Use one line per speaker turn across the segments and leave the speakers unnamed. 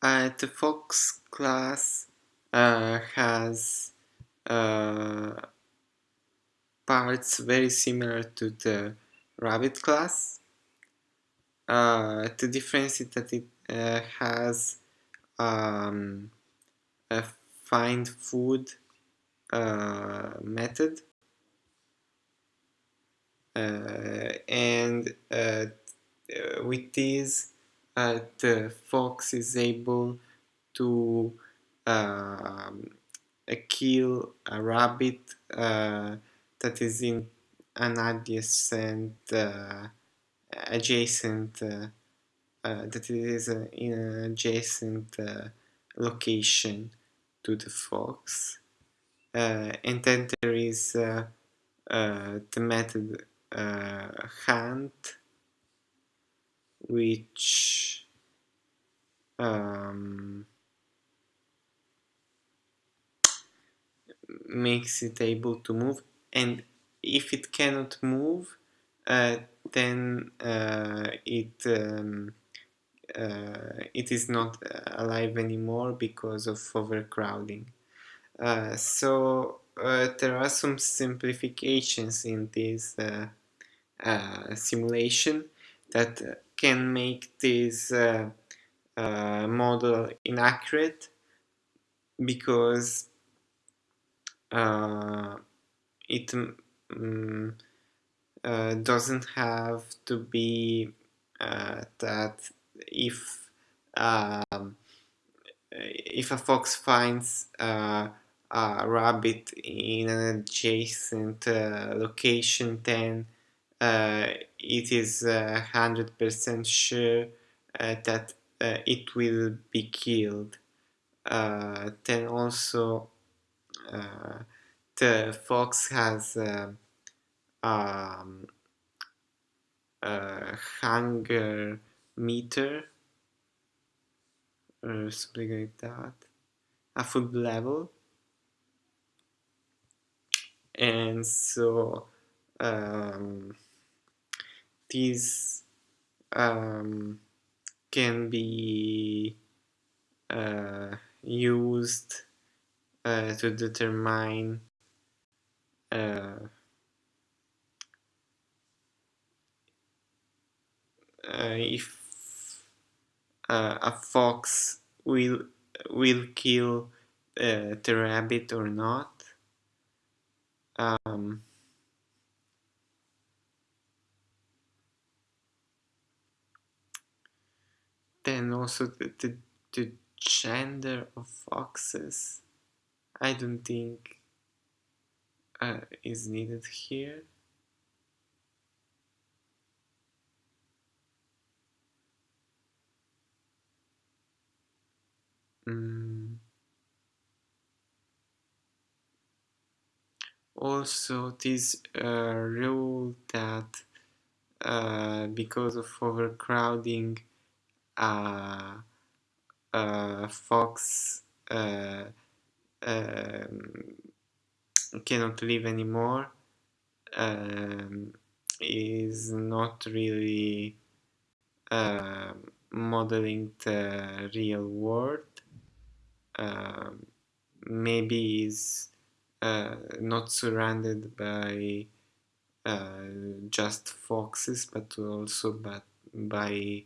Uh, the fox class uh, has uh, parts very similar to the rabbit class. Uh, the difference is that it uh, has um, a find food uh, method and with this Uh, the fox is able to um, uh, kill a rabbit uh, that is in an adjacent adjacent that is in an adjacent location to the fox. Uh, and then there is uh, uh, the method hunt which um, makes it able to move. And if it cannot move uh, then uh, it um, uh, it is not alive anymore because of overcrowding. Uh, so uh, there are some simplifications in this uh, simulation that can make this model inaccurate because uh, it um, uh, doesn't have to be uh, that if um, if a fox finds a rabbit in an adjacent location then it is 100% sure that it will be killed. Then also uh, the fox has uh, um, hunger meter or something like that, a food level, and so um, these um, can be uh, used uh, to determine uh, uh, if uh, a fox will will kill uh, the rabbit or not. Um, then also the, the, the gender of foxes I don't think uh, is needed here. Mm. Also, this uh, rule that uh, because of overcrowding, fox uh, um, cannot live anymore um, is not really uh, modeling the real world. Um, maybe is uh, not surrounded by uh, just foxes but also but by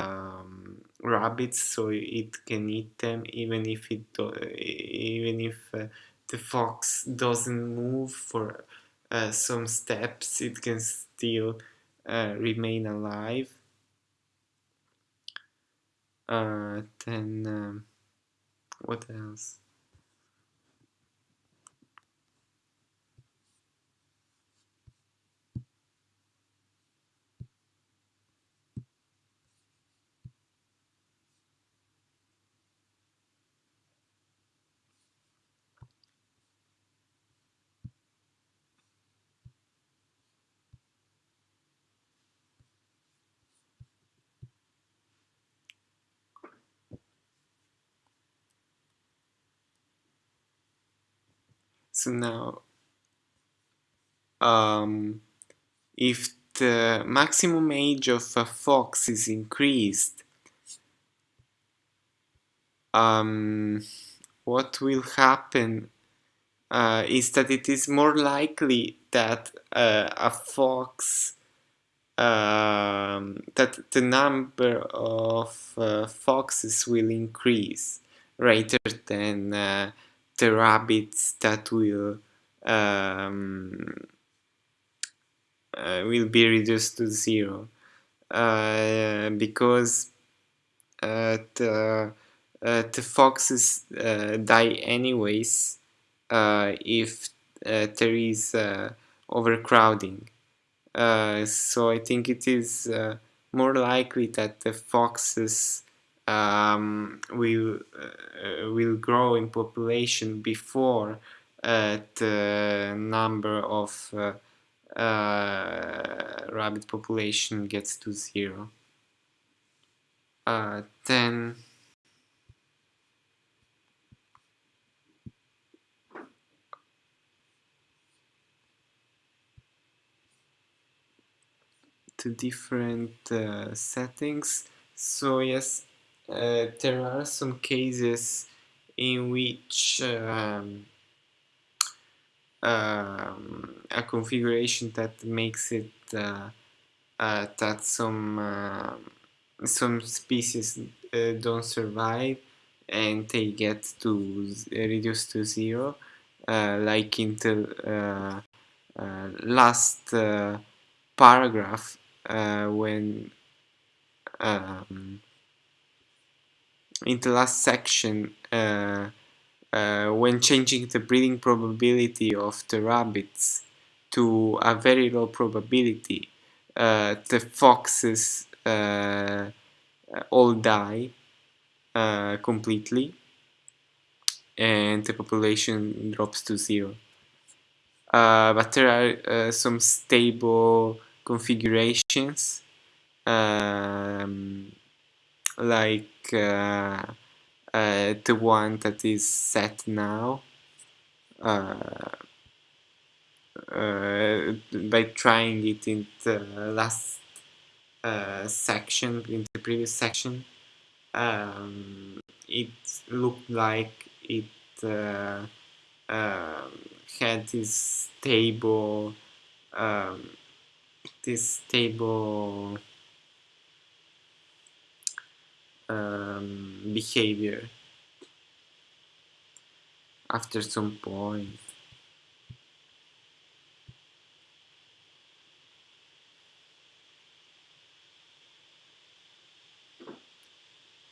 um, rabbits so it can eat them even if it even if uh, the fox doesn't move for uh, some steps it can still uh, remain alive. Uh, then um, what else So now, um, if the maximum age of a fox is increased, um, what will happen uh, is that it is more likely that uh, a fox um, that the number of uh, foxes will increase rather than uh, the rabbits that will um, uh, will be reduced to zero uh, because uh, the, uh, the foxes die anyways if there is overcrowding. so I think it is more likely that the foxes um, will uh, will grow in population before uh, the number of uh, uh, rabbit population gets to zero. Uh, then the different uh, settings. So yes, uh, there are some cases in which um, um, a configuration that makes it uh, uh, that some uh, some species uh, don't survive and they get to reduce to zero uh, like in the last paragraph when um, in the last section uh, when changing the breeding probability of the rabbits to a very low probability, uh, the foxes uh, all die uh, completely and the population drops to zero. Uh, but there are uh, some stable configurations um, like uh, the one that is set now uh, uh, by trying it in the last uh, section in the previous section um, it looked like it uh, had this stable um, this stable um, behavior after some point.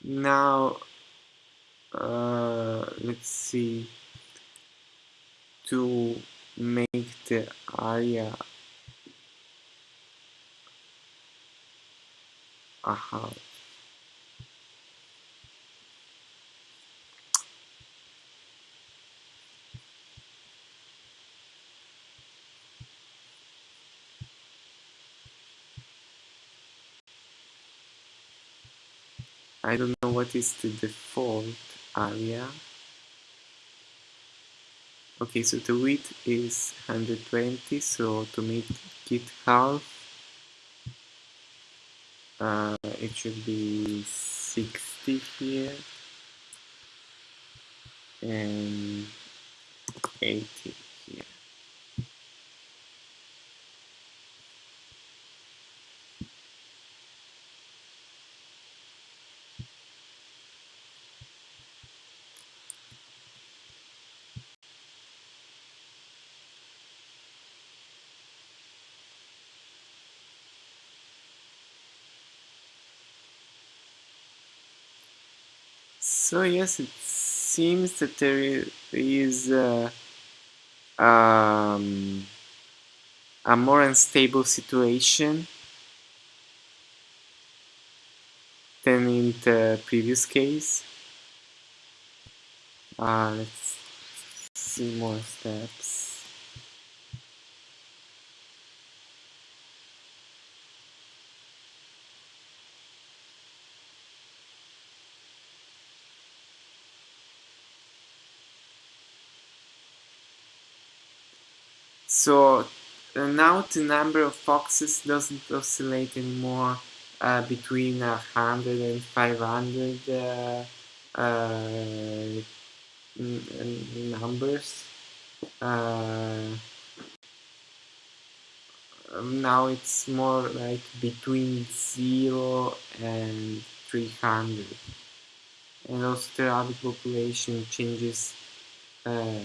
Now, uh, let's see, to make the area a house. I don't know what is the default area. Okay, so the width is 120, so to make it half, uh, it should be 60 here and 80 So yes, it seems that there is um, a more unstable situation than in the previous case. Uh, let's see more steps. So uh, now the number of foxes doesn't oscillate anymore uh, between 100 and 500 uh, uh, numbers. Uh, um, now it's more like between 0 and 300 and also the rabbit population changes uh,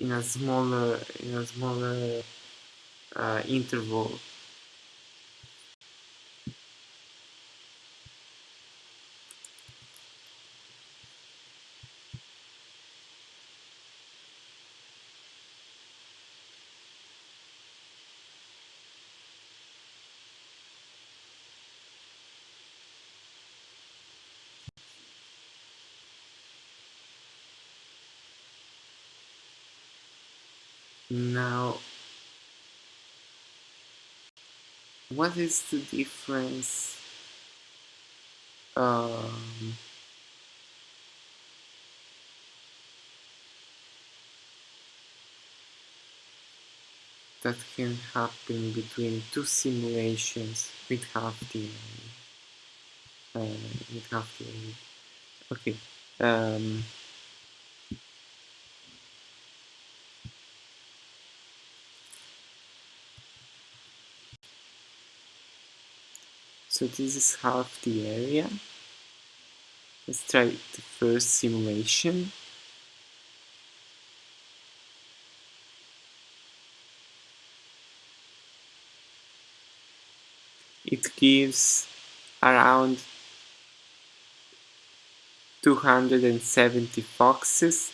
in a smaller in a smaller uh, interval Now, what is the difference um, that can happen between two simulations with half the uh, with half the okay um, So this is half the area. Let's try the first simulation. It gives around 270 foxes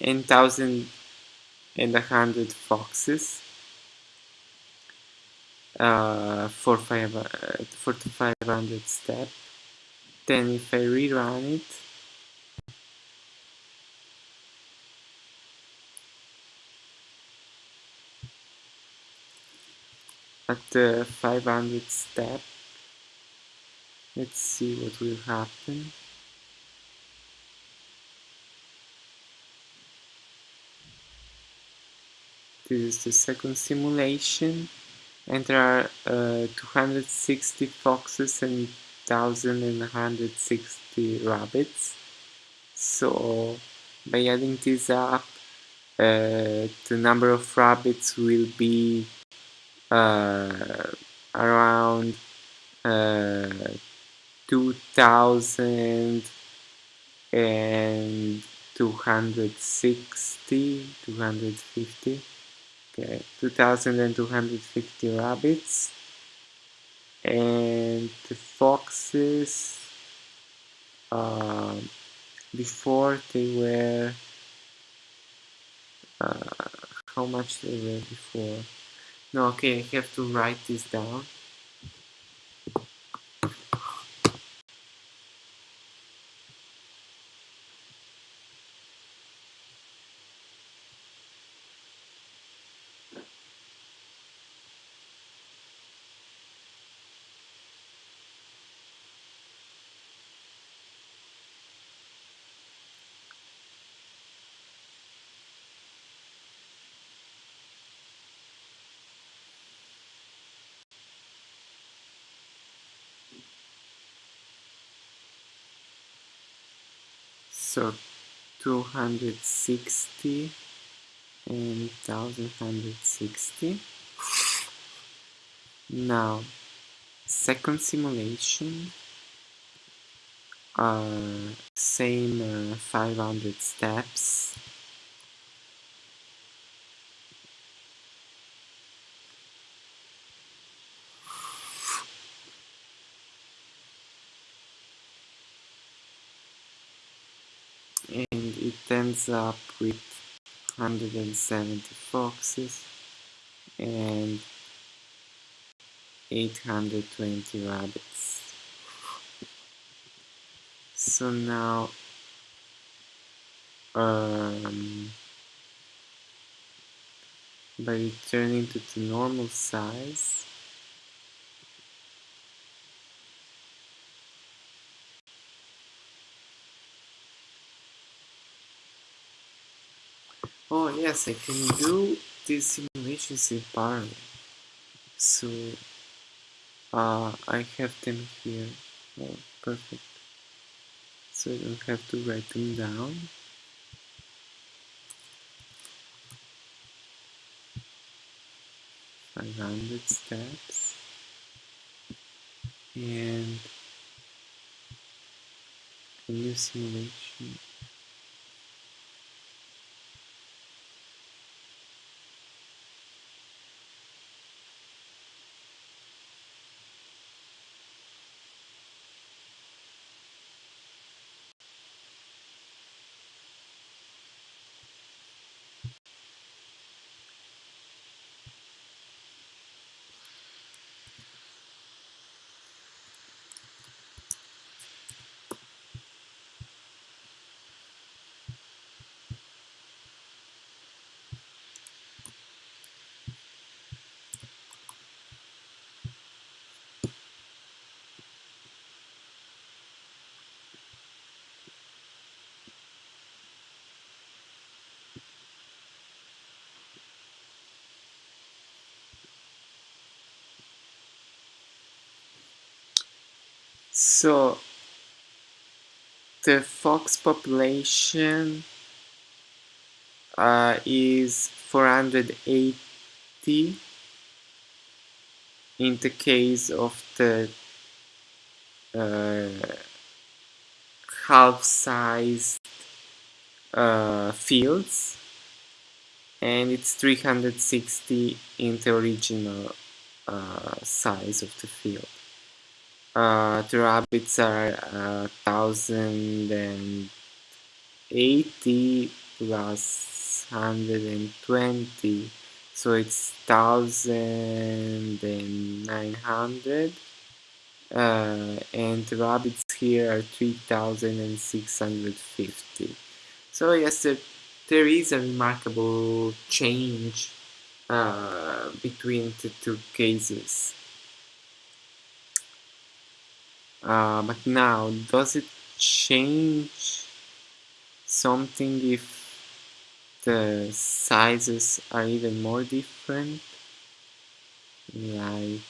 and 1100 foxes uh, for, five, uh, for 500 step. Then if I rerun it, at the 500 step, let's see what will happen. This is the second simulation and there are uh, 260 foxes and 1160 rabbits. So by adding this up uh, the number of rabbits will be uh, around uh, 2000 and 260 250 Okay, 2250 rabbits and the foxes uh, before they were uh, how much they were before? No okay I have to write this down so 260 and 1160 now second simulation uh, same uh, 500 steps and ends up with 170 foxes and 820 rabbits. So now um, by returning to the normal size Oh yes, I can do these simulations in parallel. So uh, I have them here. Oh, perfect. so I don't have to write them down. Five hundred steps and a new simulation So the fox population uh, is 480 in the case of the uh, half-sized uh, fields and it's 360 in the original uh, size of the field. Uh, the rabbits are uh, 1080 plus 120 so it's 1900 uh, and the rabbits here are 3650 so yes there, there is a remarkable change uh, between the two cases uh, but now does it change something if the sizes are even more different? Like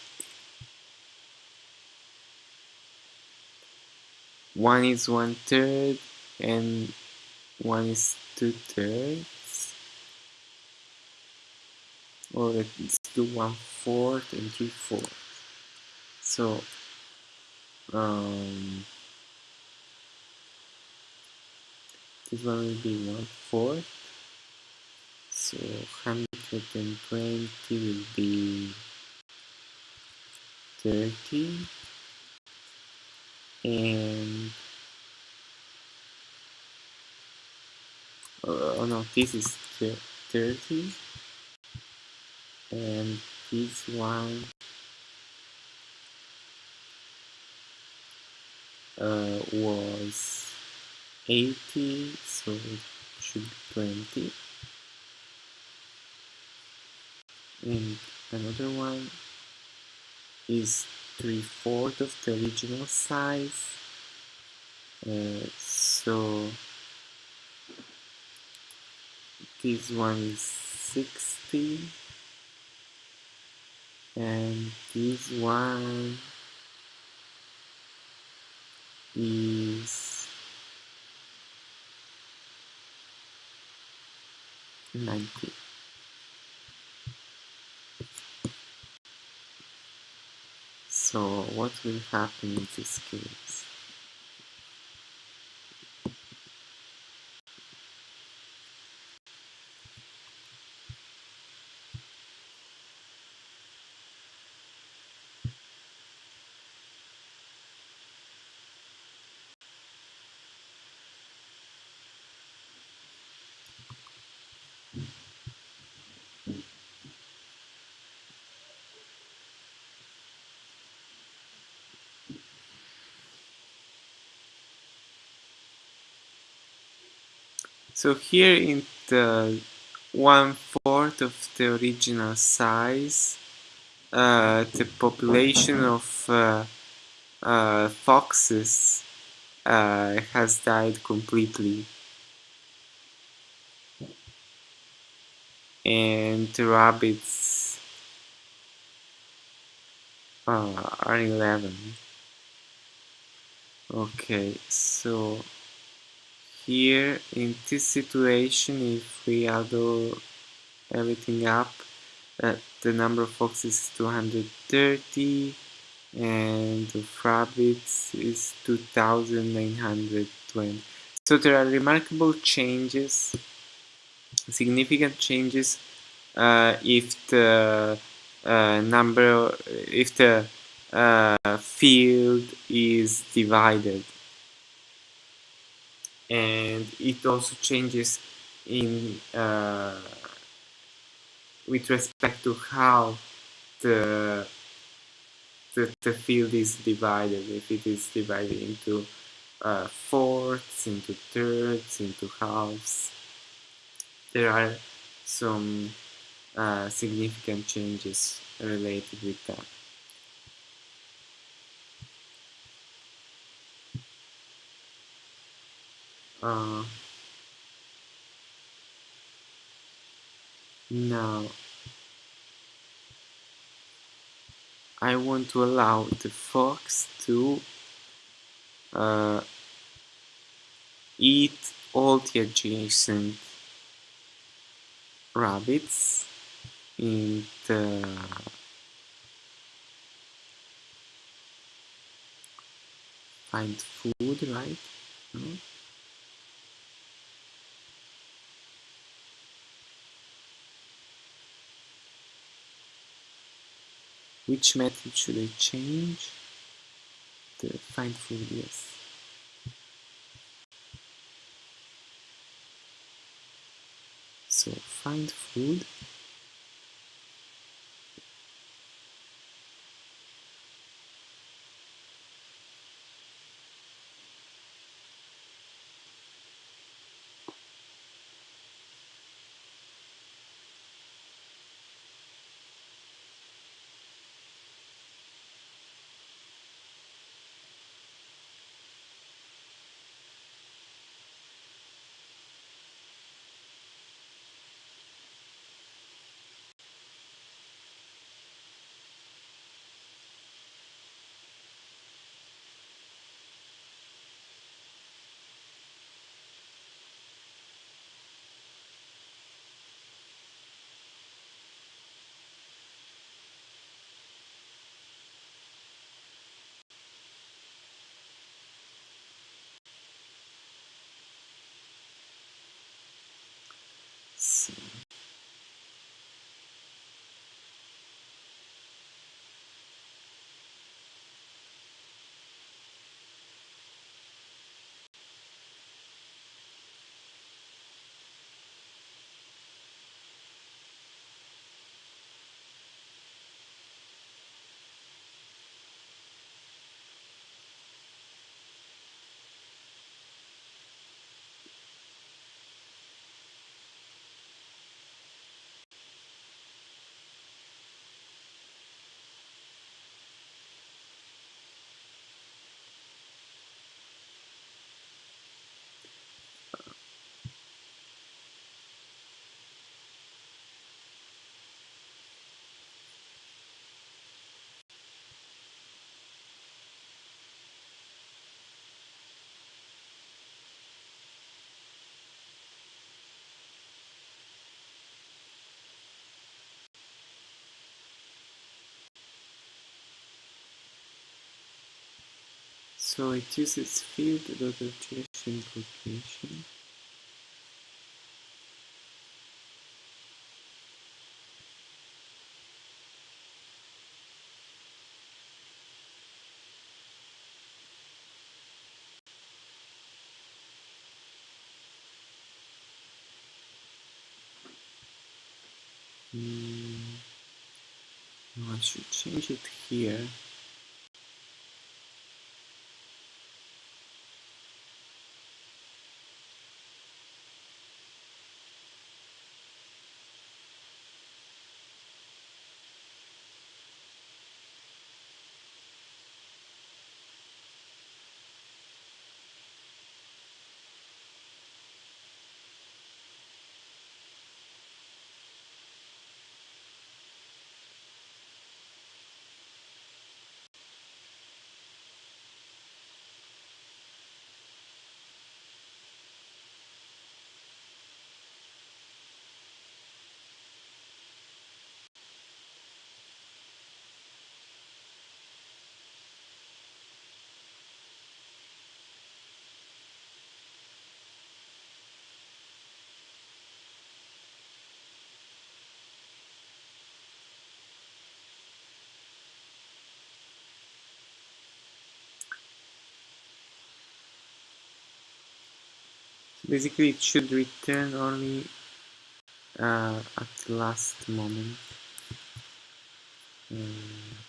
one is one third and one is two thirds or let's do one fourth and three fourths so um, this one will be one fourth. So 120 will be 30 and oh no this is 30 and this one uh, was 80 so it should be 20 and another one is 3 fourths of the original size. Uh, so this one is 60 and this one is 90. So what will happen in this case? So here in the one fourth of the original size, uh, the population of uh, uh, foxes uh, has died completely. And the rabbits uh, are 11. Okay, so here in this situation if we add everything up uh, the number of foxes is 230 and of rabbits is 2920 so there are remarkable changes significant changes uh, if the uh, number if the uh, field is divided and it also changes in uh, with respect to how the, the, the field is divided. If it is divided into uh, fourths into thirds into halves there are some uh, significant changes related with that uh, now I want to allow the fox to uh, eat all the adjacent rabbits in the find food right no? Which method should I change? The find food, yes. So find food. So it uses field rotation location. Mm, I should change it here. Basically it should return only uh, at the last moment. Um,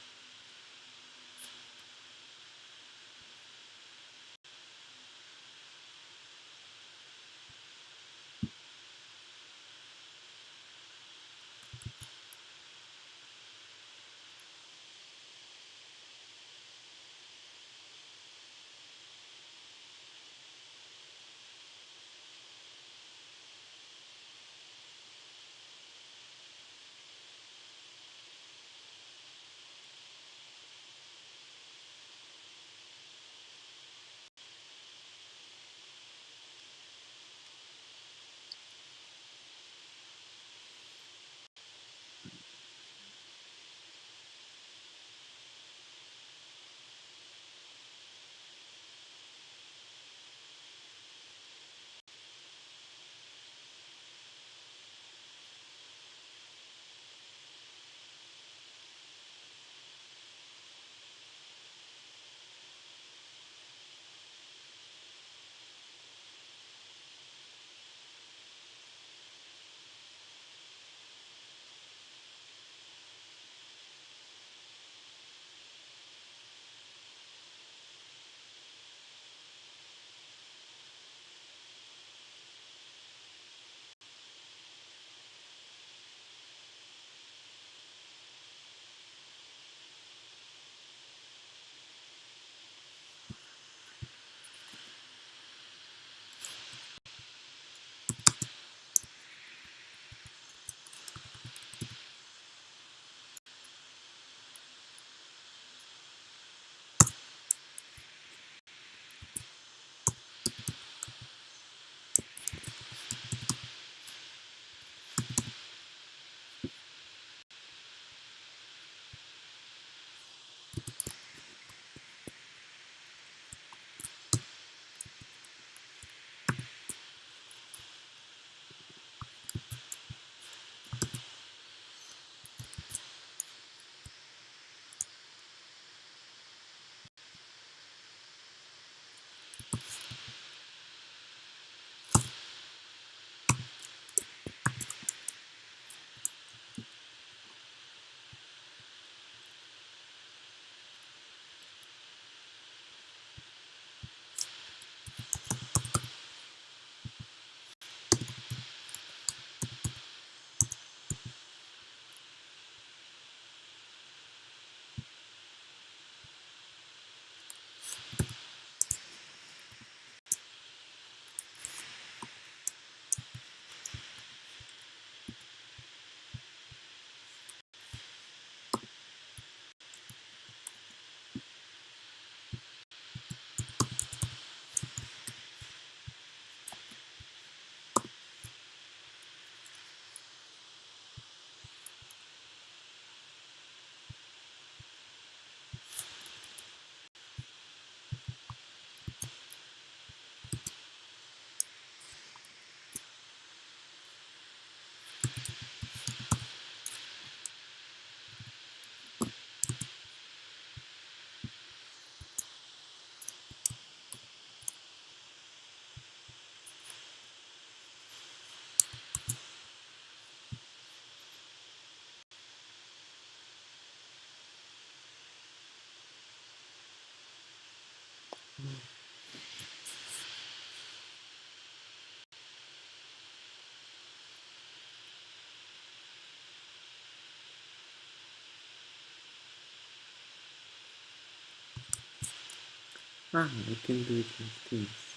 ah, I can do it like this.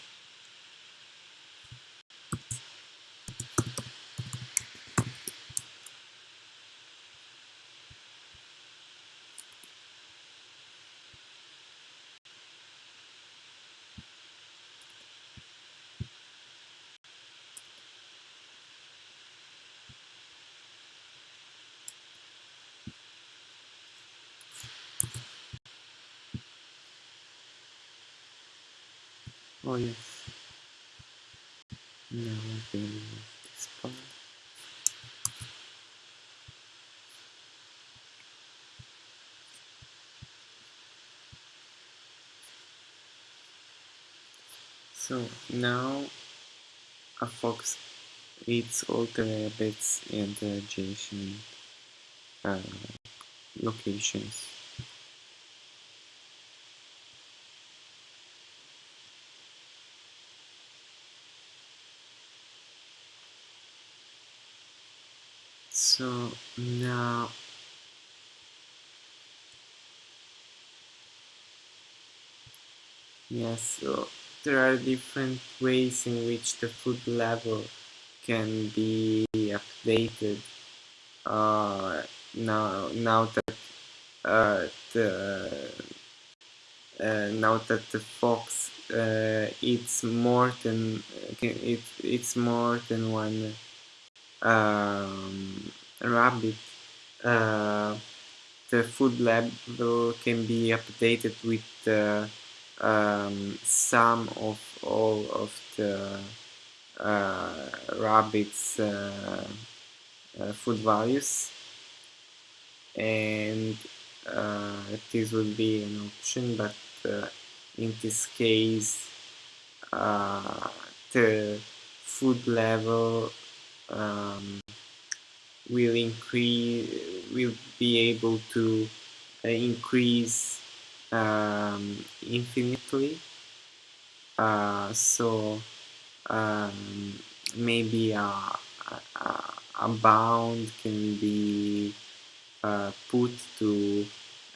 Oh yes. Now I can remove this part. So now a fox eats all the rabbits in the adjacent uh, locations. So now yes, so there are different ways in which the food level can be updated. Uh, now now that uh, the uh, now that the fox uh, eats more than it eats more than one um, rabbit uh, the food level can be updated with the um, sum of all of the uh, rabbits uh, uh, food values. And uh, this would be an option but uh, in this case uh, the food level um, will increase will be able to uh, increase um, infinitely. Uh, so um, maybe a, a, a, bound can be uh, put to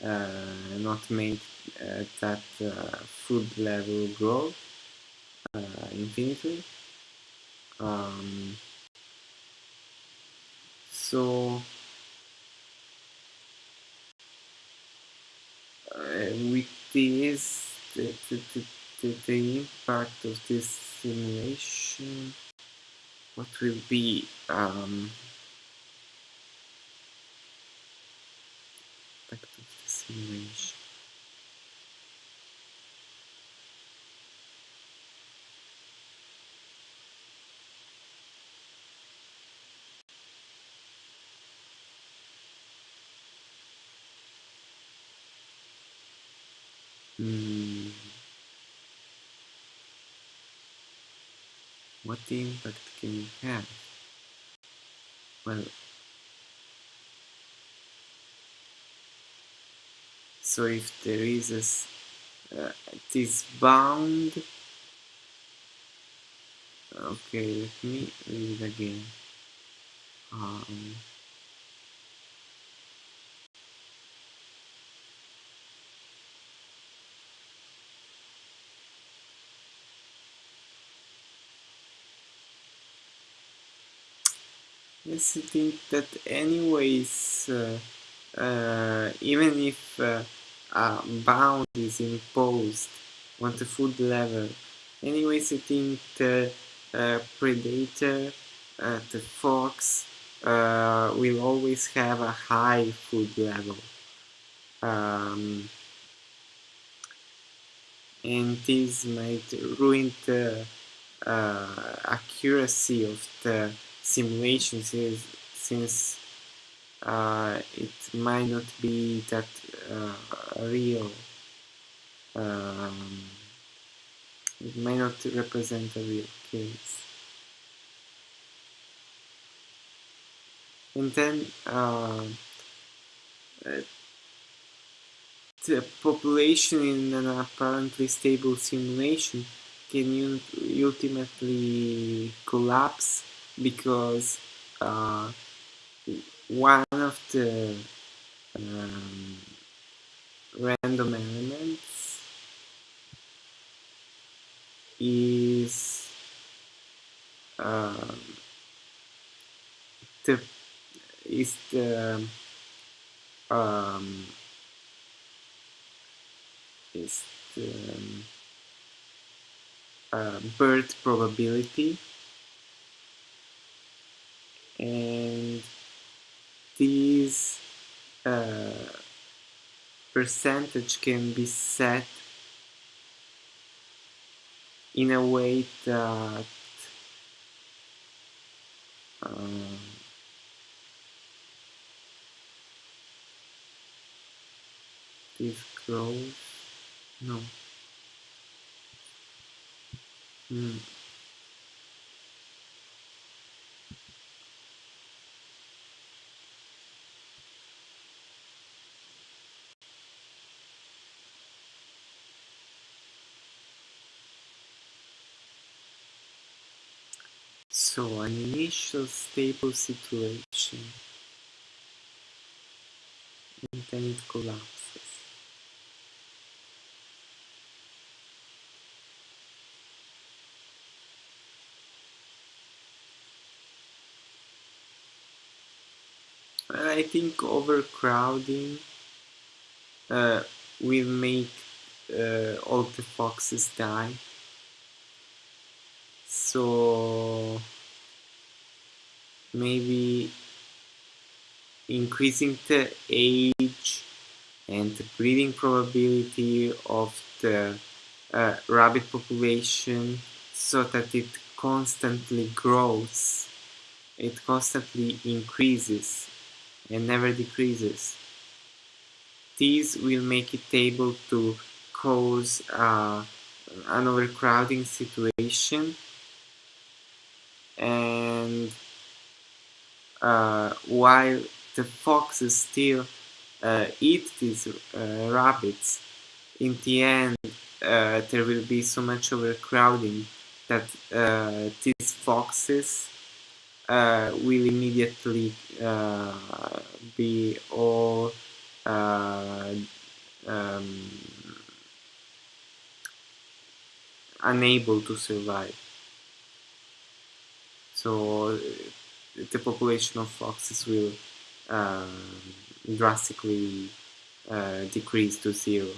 uh, not make uh, that uh, food level grow infinitely. Um, so with this the, the, the, the, impact of this simulation. What will be um, impact of the simulation Hmm. What impact can it have? Well, so if there is a, uh, this bound, okay, let me read again. Um, Think that anyways, uh, uh, even if uh, a bound is imposed on the food level, anyways I think the uh, predator, uh, the fox, uh, will always have a high food level. Um, and this might ruin the accuracy of the simulations is since uh, it might not be that uh, real. Um, it may not represent a real case. And then uh, the population in an apparently stable simulation can ultimately collapse because uh, one of the um, random elements is um, the is the um, is the um, uh, birth probability and this uh, percentage can be set in a way that um, this grows no hmm. Initial stable situation and then it collapses. I think overcrowding uh, will make uh, all the foxes die. So maybe increasing the age and the breeding probability of the uh, rabbit population so that it constantly grows, it constantly increases and never decreases. These will make it able to cause uh, an overcrowding situation and while the foxes still uh, eat these uh, rabbits, in the end uh, there will be so much overcrowding that uh, these foxes uh, will immediately be all um, unable to survive. So the population of foxes will uh, drastically uh, decrease to zero.